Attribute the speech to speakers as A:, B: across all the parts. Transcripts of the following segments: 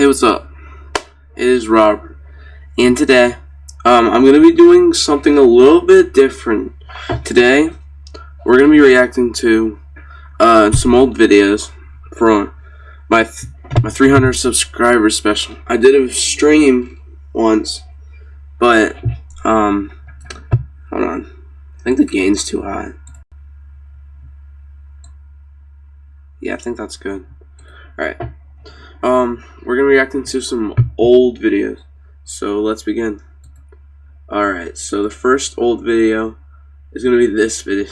A: Hey, what's up? It is Robert, and today, um, I'm gonna be doing something a little bit different. Today, we're gonna be reacting to uh, some old videos from my my 300 subscribers special. I did a stream once, but um, hold on. I think the gain's too high. Yeah, I think that's good. Alright. Um, we're gonna react into some old videos. So let's begin. Alright, so the first old video is gonna be this video.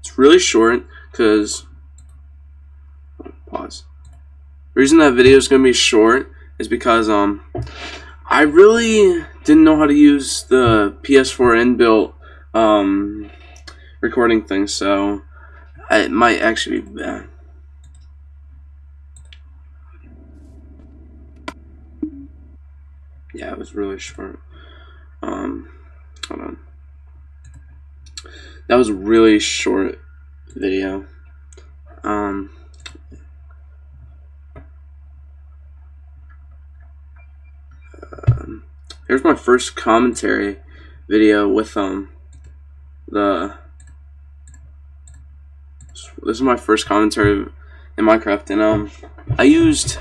A: It's really short because pause. The reason that video is gonna be short is because um I really didn't know how to use the PS4 inbuilt um recording thing, so it might actually be bad. Yeah, it was really short. Um, hold on. That was a really short video. Um, um, here's my first commentary video with um the this is my first commentary in Minecraft and um I used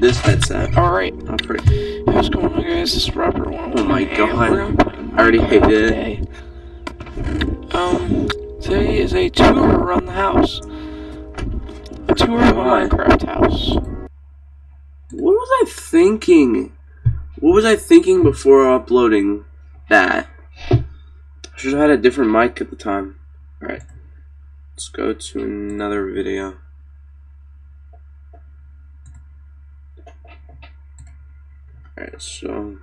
A: this headset.
B: Alright.
A: Pretty.
B: What's going on guys? This is Robert
A: Oh my god. I already hated it.
B: Um, today is a tour around the house. A tour of my Minecraft house.
A: What was I thinking? What was I thinking before uploading that? I should have had a different mic at the time. Alright. Let's go to another video. Alright, so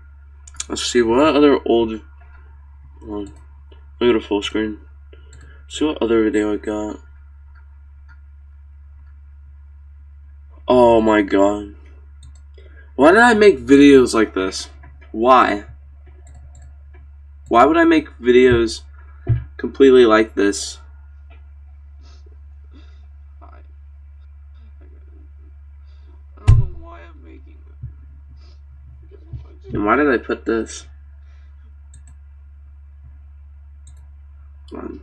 A: let's see what other old um, look at a full screen. See what other video I got. Oh my god. Why did I make videos like this? Why? Why would I make videos completely like this? And why did I put this? Um,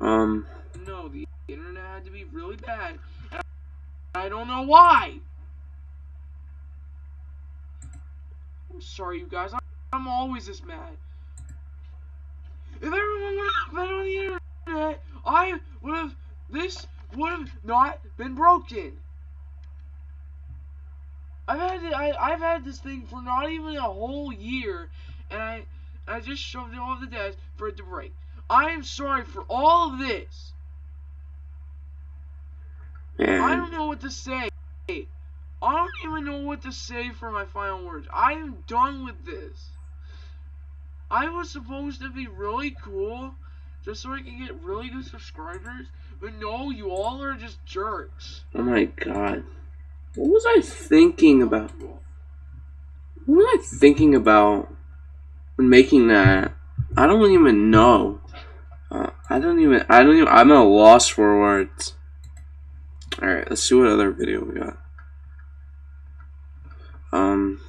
A: um.
B: No, the internet had to be really bad. I don't know why. I'm sorry, you guys. I'm always this mad. If everyone would have been on the internet, I would have this would have not been broken. I've had it, I, I've had this thing for not even a whole year, and I I just shoved it off the desk for it to break. I am sorry for all of this.
A: Man.
B: I don't know what to say. I don't even know what to say for my final words. I am done with this. I was supposed to be really cool, just so I can get really good subscribers, but no, you all are just jerks.
A: Oh my god. What was I thinking about? What was I thinking about when making that? I don't even know. Uh, I don't even. I don't even. I'm at a loss for words. All right, let's see what other video we got. Um.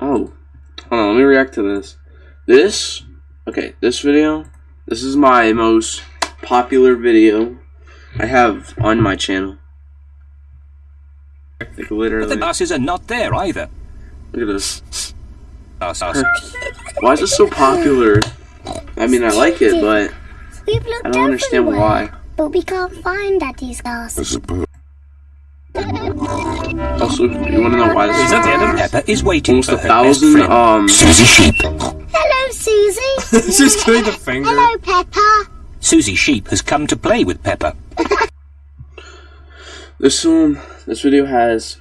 A: Oh, hold on. Let me react to this. This. Okay, this video this is my most popular video I have on my channel. Like literally.
C: But the buses are not there either.
A: Look at this.
C: Us, us.
A: why is it so popular? I mean, I like it, but I don't understand why.
D: But we can't find Daddy's castle.
A: Also, you want to know why this is at the end of
C: Peppa is waiting
A: almost
C: for
A: a
C: her best
A: thousand
C: friend.
A: um
C: Susie Sheep.
D: Hello, Susie.
E: She's doing the finger.
D: Hello, Peppa.
C: Susie Sheep has come to play with Peppa.
A: This um this video has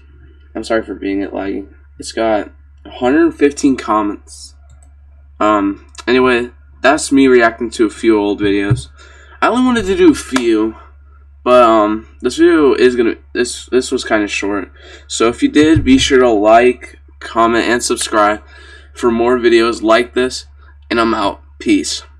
A: I'm sorry for being it lagging. It's got 115 comments. Um anyway, that's me reacting to a few old videos. I only wanted to do a few, but um this video is gonna this this was kind of short. So if you did, be sure to like, comment, and subscribe for more videos like this. And I'm out. Peace.